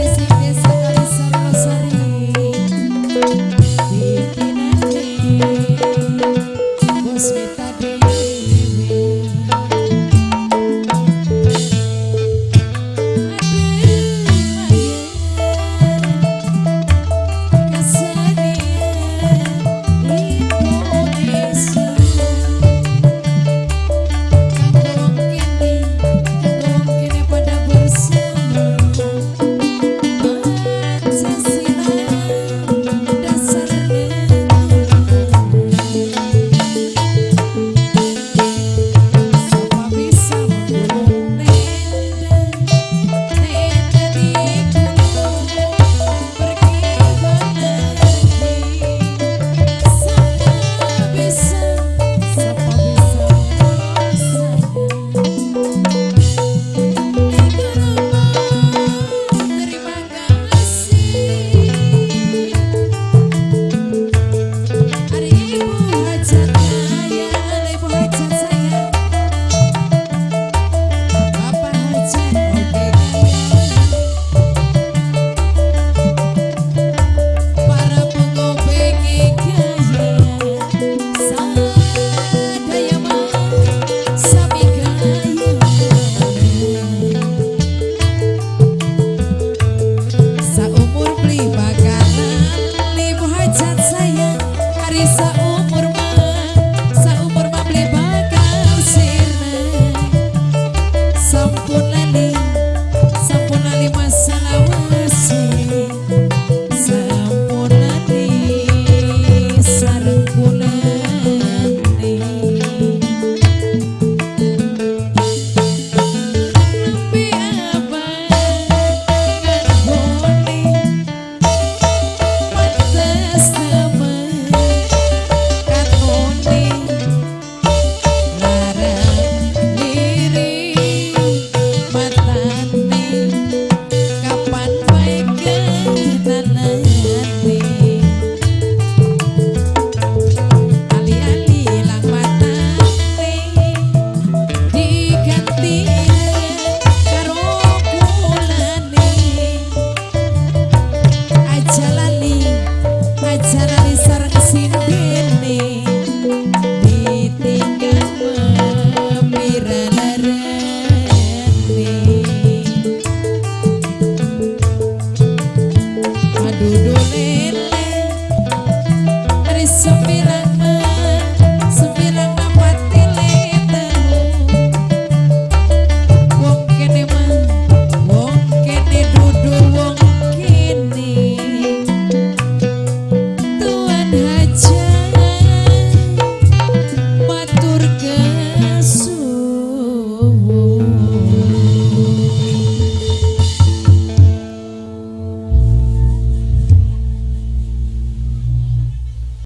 crazy. Oh,